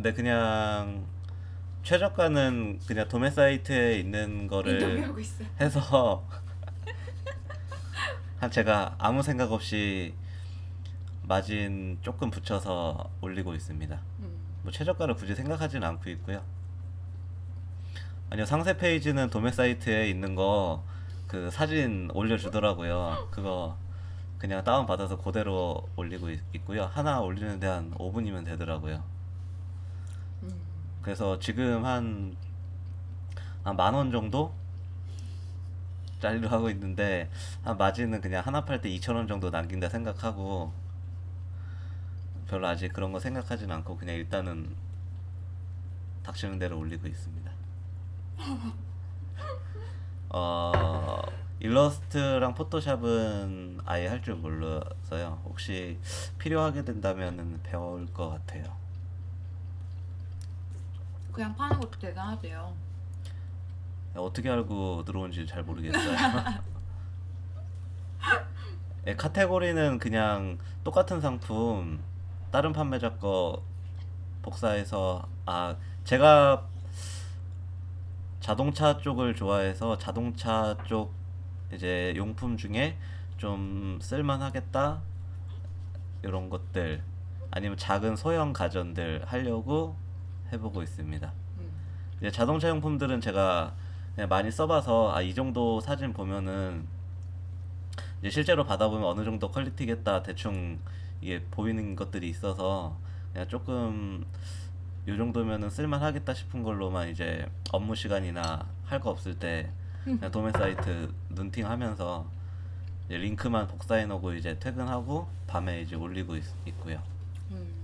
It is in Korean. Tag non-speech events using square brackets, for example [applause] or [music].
근데 그냥 최저가는 그냥 도매 사이트에 있는 거를 인터뷰하고 있어. 해서 [laughs] 한 제가 아무 생각 없이 마진 조금 붙여서 올리고 있습니다. 음. 뭐 최저가를 굳이 생각하지는 않고 있고요. 아니요 상세 페이지는 도매 사이트에 있는 거 그 사진 올려주더라고요. 그거 그냥 다운 받아서 그대로 올리고 있, 있고요. 하나 올리는데 한 5분이면 되더라고요. 음. 그래서 지금 한 한 만 원 정도 짜리로 하고 있는데 한 마진은 그냥 하나 팔 때 2천 원 정도 남긴다 생각하고 별로 아직 그런 거 생각하진 않고 그냥 일단은 닥치는 대로 올리고 있습니다. [laughs] 어 일러스트랑 포토샵은 아예 할 줄 몰라서요. 혹시 필요하게 된다면은 배울 것 같아요. 그냥 파는 것도 대단하대요. 어떻게 알고 들어온지 잘 모르겠어요. [laughs] 예, 카테고리는 그냥 똑같은 상품 다른 판매자 거 복사해서 아 제가 자동차 쪽을 좋아해서 자동차 쪽 이제 용품 중에 좀 쓸만하겠다 이런 것들 아니면 작은 소형 가전들 하려고 해보고 있습니다. 음. 이제 자동차 용품들은 제가 많이 써봐서 아 이 정도 사진 보면은 이제 실제로 받아보면 어느 정도 퀄리티겠다 대충 이게 보이는 것들이 있어서 그냥 조금 요 정도면은 쓸만하겠다 싶은 걸로만 이제 업무 시간이나 할 거 없을 때 그냥 도매 사이트 눈팅하면서 링크만 복사해 놓고 이제 퇴근하고 밤에 이제 올리고 있, 있고요. 음.